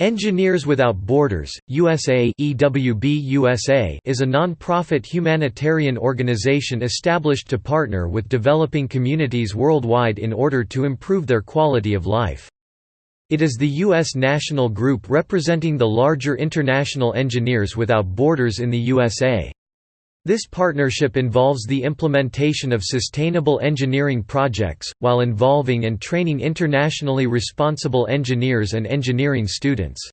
Engineers Without Borders, USA, EWB USA is a non-profit humanitarian organization established to partner with developing communities worldwide in order to improve their quality of life. It is the U.S. national group representing the larger international Engineers Without Borders in the USA. This partnership involves the implementation of sustainable engineering projects, while involving and training internationally responsible engineers and engineering students.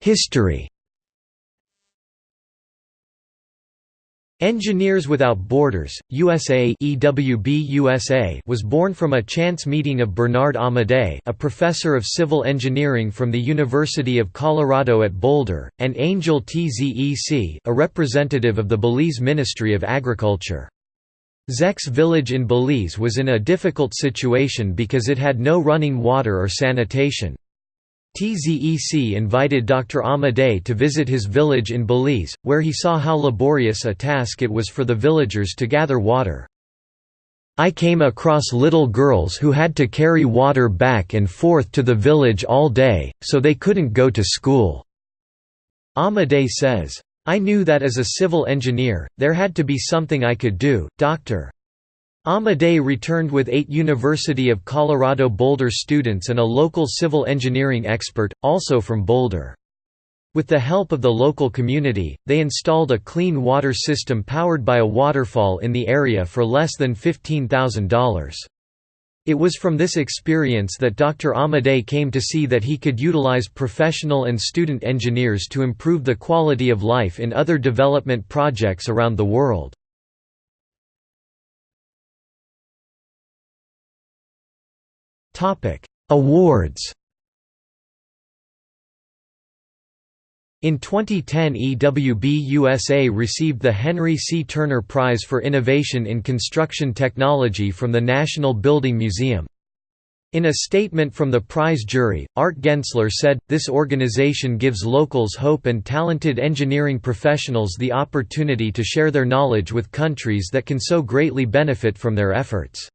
History Engineers Without Borders, USA, EWB USA was born from a chance meeting of Bernard Amadei a professor of civil engineering from the University of Colorado at Boulder, and Angel Tzec a representative of the Belize Ministry of Agriculture. Tzec's village in Belize was in a difficult situation because it had no running water or sanitation. Tzec invited Dr. Amadei to visit his village in Belize, where he saw how laborious a task it was for the villagers to gather water. I came across little girls who had to carry water back and forth to the village all day, so they couldn't go to school." Amadei says, I knew that as a civil engineer, there had to be something I could do. Dr. Amadei returned with eight University of Colorado Boulder students and a local civil engineering expert, also from Boulder. With the help of the local community, they installed a clean water system powered by a waterfall in the area for less than $15,000. It was from this experience that Dr. Amadei came to see that he could utilize professional and student engineers to improve the quality of life in other development projects around the world. Awards In 2010 EWB USA received the Henry C. Turner Prize for Innovation in Construction Technology from the National Building Museum. In a statement from the prize jury, Art Gensler said, this organization gives locals hope and talented engineering professionals the opportunity to share their knowledge with countries that can so greatly benefit from their efforts.